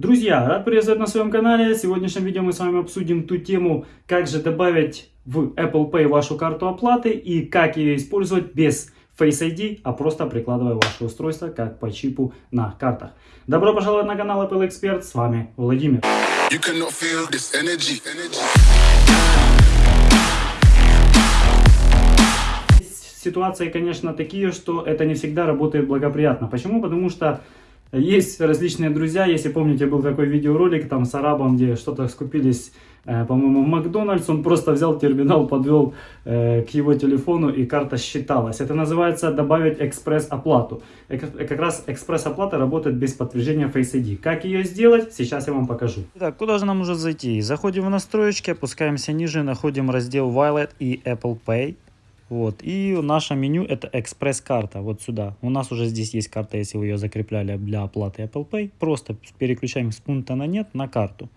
Друзья, рад приветствовать на своем канале. В сегодняшнем видео мы с вами обсудим ту тему, как же добавить в Apple Pay вашу карту оплаты и как ее использовать без Face ID, а просто прикладывая ваше устройство как по чипу на картах. Добро пожаловать на канал Apple Expert, с вами Владимир. Ситуации, конечно, такие, что это не всегда работает благоприятно. Почему? Потому что есть различные друзья, если помните, был такой видеоролик там с арабом, где что-то скупились, э, по-моему, в Макдональдс, он просто взял терминал, подвел э, к его телефону и карта считалась. Это называется добавить экспресс-оплату. Как раз экспресс-оплата работает без подтверждения Face ID. Как ее сделать, сейчас я вам покажу. Итак, куда же нам уже зайти? Заходим в настройки, опускаемся ниже, находим раздел Wallet и Apple Pay. Вот. И наше меню это экспресс-карта, вот сюда. У нас уже здесь есть карта, если вы ее закрепляли для оплаты Apple Pay. Просто переключаем с пункта на нет на карту.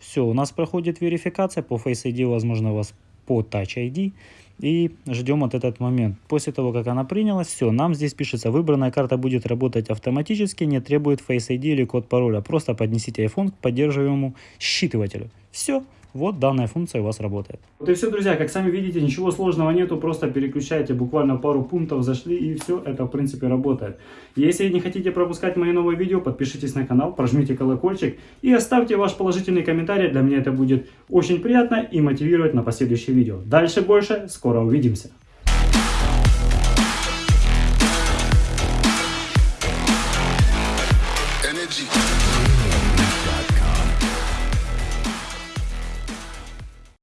Все, у нас проходит верификация по Face ID, возможно, у вас по Touch ID. И ждем вот этот момент. После того, как она принялась, все, нам здесь пишется, выбранная карта будет работать автоматически, не требует Face ID или код пароля. Просто поднесите iPhone к поддерживаемому считывателю. Все, вот данная функция у вас работает. Вот и все, друзья, как сами видите, ничего сложного нету, просто переключаете буквально пару пунктов, зашли и все, это в принципе работает. Если не хотите пропускать мои новые видео, подпишитесь на канал, прожмите колокольчик и оставьте ваш положительный комментарий, для меня это будет очень приятно и мотивировать на последующие видео. Дальше больше, скоро увидимся. Energy.